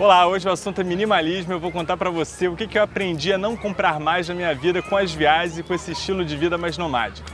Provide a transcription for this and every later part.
Olá, hoje o assunto é minimalismo eu vou contar para você o que eu aprendi a não comprar mais na minha vida com as viagens e com esse estilo de vida mais nomádico.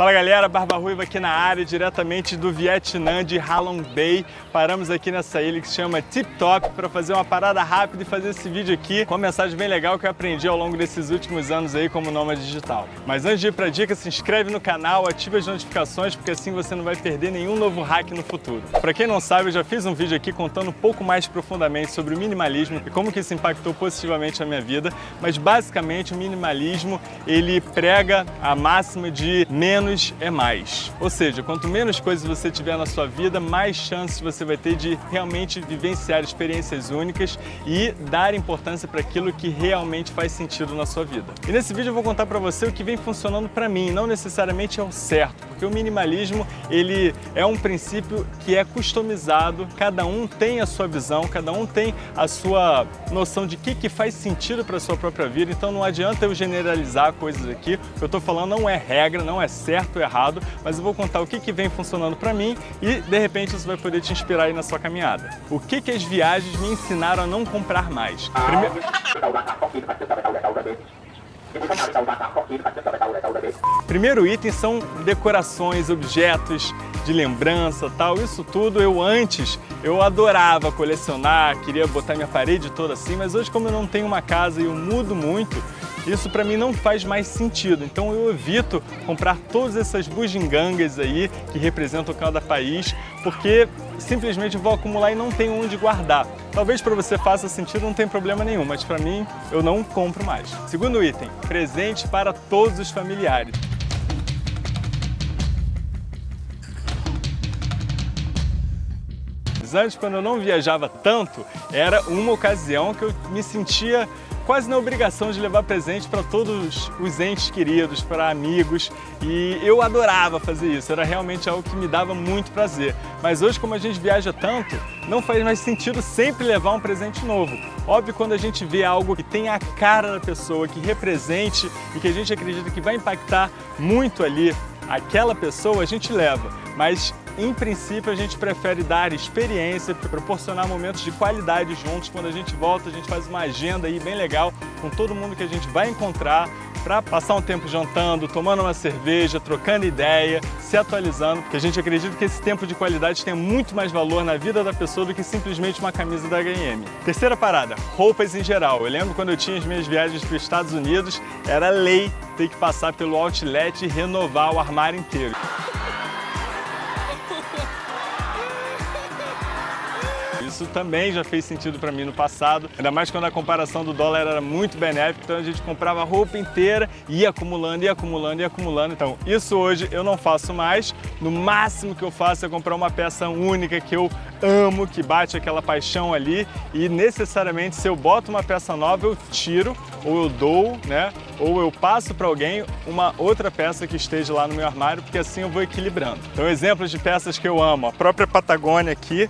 Fala galera, Barba Ruiva aqui na área, diretamente do Vietnã, de Halong Bay. Paramos aqui nessa ilha que se chama Tip Top para fazer uma parada rápida e fazer esse vídeo aqui com uma mensagem bem legal que eu aprendi ao longo desses últimos anos aí como nômade digital. Mas antes de ir para a dica, se inscreve no canal, ativa as notificações porque assim você não vai perder nenhum novo hack no futuro. Para quem não sabe, eu já fiz um vídeo aqui contando um pouco mais profundamente sobre o minimalismo e como que isso impactou positivamente a minha vida, mas basicamente o minimalismo ele prega a máxima de menos menos é mais. Ou seja, quanto menos coisas você tiver na sua vida, mais chances você vai ter de realmente vivenciar experiências únicas e dar importância para aquilo que realmente faz sentido na sua vida. E nesse vídeo eu vou contar para você o que vem funcionando para mim, não necessariamente é o certo, porque o minimalismo ele é um princípio que é customizado, cada um tem a sua visão, cada um tem a sua noção de que, que faz sentido para a sua própria vida, então não adianta eu generalizar coisas aqui, o que eu estou falando não é regra, não é certo, certo ou errado, mas eu vou contar o que, que vem funcionando para mim e de repente isso vai poder te inspirar aí na sua caminhada. O que, que as viagens me ensinaram a não comprar mais? Primeiro... Primeiro item são decorações, objetos de lembrança, tal. Isso tudo eu antes eu adorava colecionar, queria botar minha parede toda assim, mas hoje como eu não tenho uma casa e eu mudo muito, isso para mim não faz mais sentido. Então eu evito comprar todas essas bugigangas aí que representam cada país, porque simplesmente vou acumular e não tenho onde guardar. Talvez para você faça sentido, não tem problema nenhum, mas para mim eu não compro mais. Segundo item, presente para todos os familiares. Antes, quando eu não viajava tanto, era uma ocasião que eu me sentia quase na obrigação de levar presente para todos os entes queridos, para amigos, e eu adorava fazer isso, era realmente algo que me dava muito prazer. Mas hoje, como a gente viaja tanto, não faz mais sentido sempre levar um presente novo. Óbvio, quando a gente vê algo que tem a cara da pessoa, que represente e que a gente acredita que vai impactar muito ali aquela pessoa, a gente leva. Mas em princípio, a gente prefere dar experiência, proporcionar momentos de qualidade juntos. Quando a gente volta, a gente faz uma agenda aí bem legal com todo mundo que a gente vai encontrar para passar um tempo jantando, tomando uma cerveja, trocando ideia, se atualizando, porque a gente acredita que esse tempo de qualidade tem muito mais valor na vida da pessoa do que simplesmente uma camisa da H&M. Terceira parada, roupas em geral. Eu lembro quando eu tinha as minhas viagens para os Estados Unidos, era lei ter que passar pelo outlet e renovar o armário inteiro. Isso também já fez sentido para mim no passado, ainda mais quando a comparação do dólar era muito benéfica, então a gente comprava roupa inteira ia acumulando, ia acumulando, ia acumulando. Então isso hoje eu não faço mais, no máximo que eu faço é comprar uma peça única que eu amo, que bate aquela paixão ali e necessariamente se eu boto uma peça nova eu tiro ou eu dou, né? Ou eu passo para alguém uma outra peça que esteja lá no meu armário, porque assim eu vou equilibrando. Então exemplos de peças que eu amo, a própria Patagônia aqui,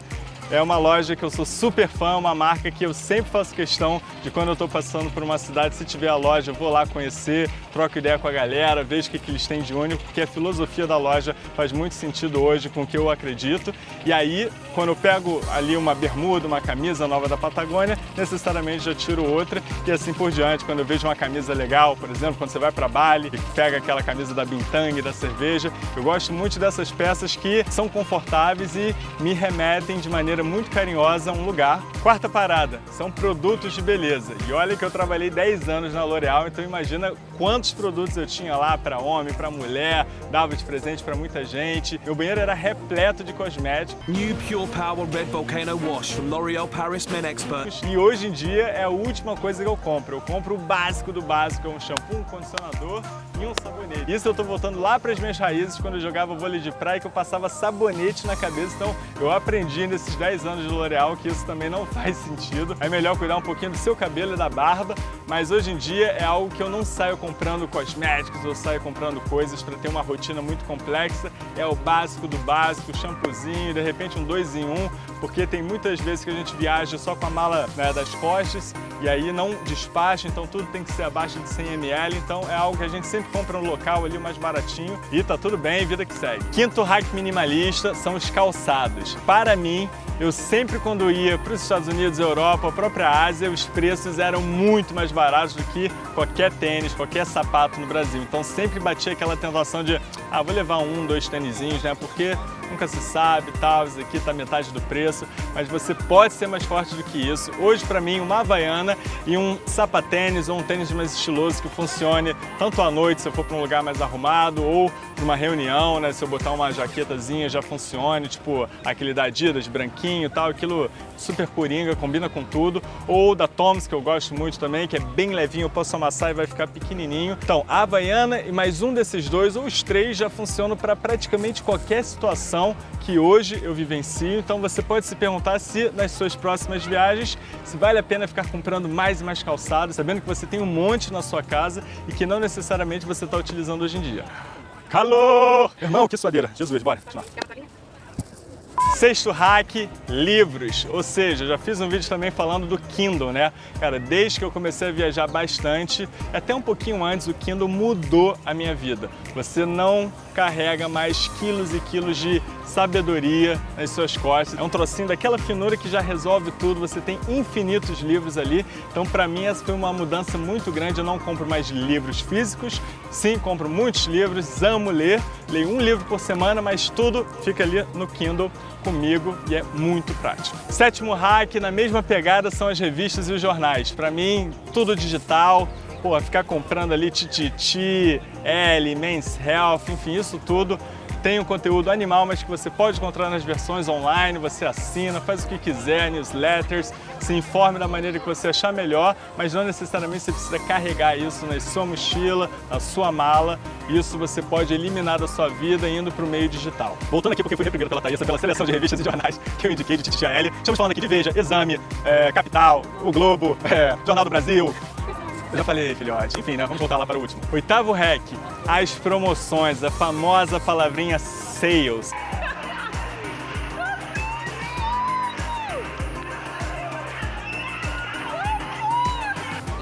é uma loja que eu sou super fã, uma marca que eu sempre faço questão de quando eu estou passando por uma cidade, se tiver a loja, eu vou lá conhecer, troco ideia com a galera, vejo o que, que eles têm de único, porque a filosofia da loja faz muito sentido hoje com o que eu acredito. E aí, quando eu pego ali uma bermuda, uma camisa nova da Patagônia, necessariamente já tiro outra e assim por diante. Quando eu vejo uma camisa legal, por exemplo, quando você vai para Bali e pega aquela camisa da Bintang, da cerveja, eu gosto muito dessas peças que são confortáveis e me remetem de maneira maneira muito carinhosa um lugar. Quarta parada, são produtos de beleza. E olha que eu trabalhei 10 anos na L'Oréal, então imagina quantos produtos eu tinha lá para homem, para mulher, dava de presente para muita gente. Meu banheiro era repleto de cosméticos. New Pure Power Red Volcano Wash from L'Oréal Paris Men Expert. E hoje em dia é a última coisa que eu compro. Eu compro o básico do básico, é um shampoo, um condicionador e um sabonete. Isso eu tô voltando lá para as minhas raízes quando eu jogava vôlei de praia que eu passava sabonete na cabeça, então eu aprendi nesses 10 10 anos de L'Oréal que isso também não faz sentido. É melhor cuidar um pouquinho do seu cabelo e da barba, mas hoje em dia é algo que eu não saio com comprando cosméticos ou sair comprando coisas para ter uma rotina muito complexa, é o básico do básico, shampoozinho, de repente um dois em um, porque tem muitas vezes que a gente viaja só com a mala né, das costas e aí não despacha, então tudo tem que ser abaixo de 100 ml, então é algo que a gente sempre compra no local ali mais baratinho e tá tudo bem, vida que segue. Quinto hack minimalista são os calçados. Para mim, eu sempre quando ia para os Estados Unidos, Europa, a própria Ásia, os preços eram muito mais baratos do que qualquer tênis, qualquer sapato no Brasil. Então sempre batia aquela tentação de, ah, vou levar um, dois tênisinhos, né? Porque nunca se sabe, tal, isso aqui tá metade do preço, mas você pode ser mais forte do que isso. Hoje, para mim, uma Havaiana e um sapatênis ou um tênis mais estiloso que funcione tanto à noite, se eu for para um lugar mais arrumado, ou para uma reunião, né, se eu botar uma jaquetazinha já funcione, tipo aquele da Adidas, branquinho e tal, aquilo super coringa, combina com tudo, ou da Toms, que eu gosto muito também, que é bem levinho, eu posso amassar e vai ficar pequenininho. Então, a Havaiana e mais um desses dois, ou os três, já funcionam para praticamente qualquer situação que hoje eu vivencio, então você pode se perguntar se nas suas próximas viagens se vale a pena ficar comprando mais e mais calçados, sabendo que você tem um monte na sua casa e que não necessariamente você está utilizando hoje em dia. Calor! Irmão, que suadeira! Jesus, bora continuar. Sexto hack, livros. Ou seja, já fiz um vídeo também falando do Kindle, né? Cara, desde que eu comecei a viajar bastante, até um pouquinho antes, o Kindle mudou a minha vida. Você não carrega mais quilos e quilos de sabedoria nas suas costas. É um trocinho daquela finura que já resolve tudo, você tem infinitos livros ali. Então, para mim, essa foi uma mudança muito grande. Eu não compro mais livros físicos, sim, compro muitos livros, amo ler. Leio um livro por semana, mas tudo fica ali no Kindle comigo e é muito prático. Sétimo hack, na mesma pegada, são as revistas e os jornais. Para mim, tudo digital, pô, ficar comprando ali Tititi, L, Men's Health, enfim, isso tudo tem um conteúdo animal, mas que você pode encontrar nas versões online, você assina, faz o que quiser, newsletters, se informe da maneira que você achar melhor, mas não necessariamente você precisa carregar isso na sua mochila, na sua mala, isso você pode eliminar da sua vida indo para o meio digital. Voltando aqui, porque fui reprimido pela Thaísa, pela seleção de revistas e jornais que eu indiquei de Tititia L, estamos falando aqui de Veja, Exame, é, Capital, O Globo, é, Jornal do Brasil, eu já falei, filhote. Enfim, né? Vamos voltar lá para o último. Oitavo hack, as promoções, a famosa palavrinha sales.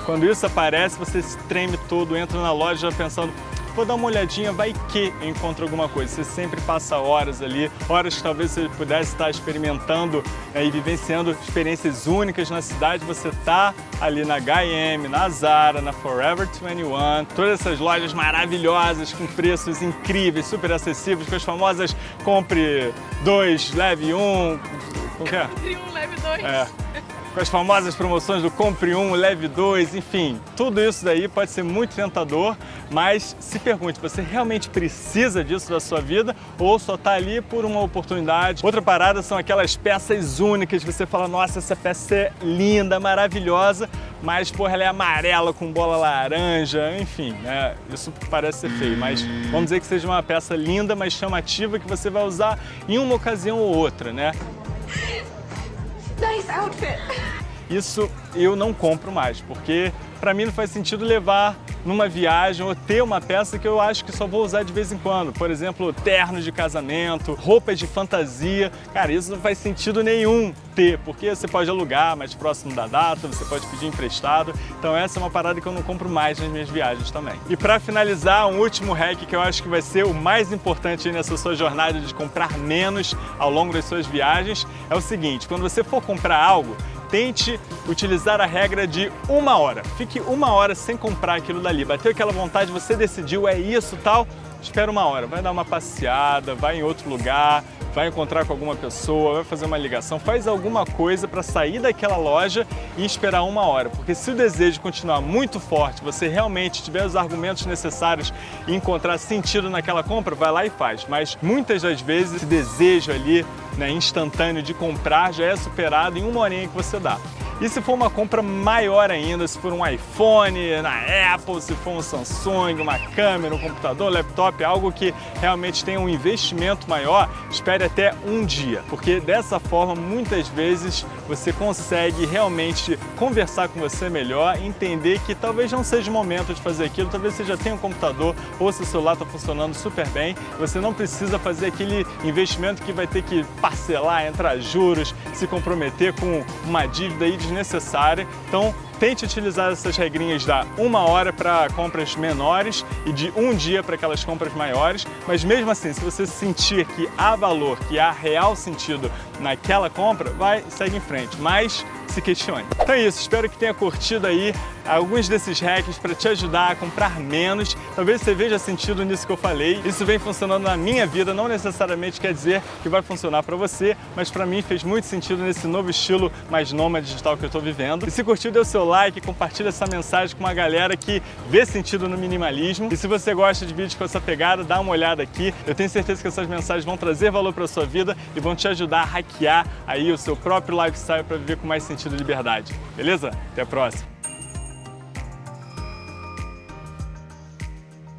Quando isso aparece, você se treme todo, entra na loja pensando, vou dar uma olhadinha, vai que eu encontro alguma coisa. Você sempre passa horas ali, horas que talvez você pudesse estar experimentando né, e vivenciando experiências únicas na cidade. Você tá ali na H&M, na Zara, na Forever 21, todas essas lojas maravilhosas com preços incríveis, super acessíveis, com as famosas compre dois, leve um, como que é? Compre um, leve dois. É com as famosas promoções do compre um, leve dois, enfim, tudo isso daí pode ser muito tentador, mas se pergunte, você realmente precisa disso da sua vida ou só está ali por uma oportunidade? Outra parada são aquelas peças únicas, você fala, nossa, essa peça é linda, maravilhosa, mas porra, ela é amarela com bola laranja, enfim, né? Isso parece ser feio, mas vamos dizer que seja uma peça linda, mas chamativa que você vai usar em uma ocasião ou outra, né? outfit. Isso eu não compro mais, porque para mim não faz sentido levar numa viagem ou ter uma peça que eu acho que só vou usar de vez em quando. Por exemplo, ternos de casamento, roupas de fantasia. Cara, isso não faz sentido nenhum ter, porque você pode alugar mais próximo da data, você pode pedir emprestado. Então essa é uma parada que eu não compro mais nas minhas viagens também. E para finalizar, um último hack que eu acho que vai ser o mais importante nessa sua jornada de comprar menos ao longo das suas viagens é o seguinte, quando você for comprar algo, tente utilizar a regra de uma hora. Fique uma hora sem comprar aquilo dali. Bateu aquela vontade, você decidiu, é isso tal, espera uma hora. Vai dar uma passeada, vai em outro lugar, vai encontrar com alguma pessoa, vai fazer uma ligação, faz alguma coisa para sair daquela loja e esperar uma hora. Porque se o desejo continuar muito forte, você realmente tiver os argumentos necessários e encontrar sentido naquela compra, vai lá e faz. Mas muitas das vezes esse desejo ali né, instantâneo de comprar já é superado em uma horinha que você dá. E se for uma compra maior ainda, se for um iPhone, na Apple, se for um Samsung, uma câmera, um computador, laptop, algo que realmente tem um investimento maior, espere até um dia, porque dessa forma muitas vezes você consegue realmente conversar com você melhor, entender que talvez não seja o momento de fazer aquilo, talvez você já tenha um computador ou seu celular está funcionando super bem, você não precisa fazer aquele investimento que vai ter que parcelar, entrar juros, se comprometer com uma dívida aí desnecessária. Então, Tente utilizar essas regrinhas da uma hora para compras menores e de um dia para aquelas compras maiores, mas mesmo assim, se você sentir que há valor, que há real sentido naquela compra, vai, segue em frente, mas se questione. Então é isso, espero que tenha curtido aí alguns desses hacks para te ajudar a comprar menos. Talvez você veja sentido nisso que eu falei. Isso vem funcionando na minha vida, não necessariamente quer dizer que vai funcionar para você, mas para mim fez muito sentido nesse novo estilo mais nômade digital que eu estou vivendo. E se curtiu, dê o seu like, compartilha essa mensagem com uma galera que vê sentido no minimalismo. E se você gosta de vídeos com essa pegada, dá uma olhada aqui. Eu tenho certeza que essas mensagens vão trazer valor para sua vida e vão te ajudar a hackear aí o seu próprio lifestyle para viver com mais sentido e liberdade. Beleza? Até a próxima!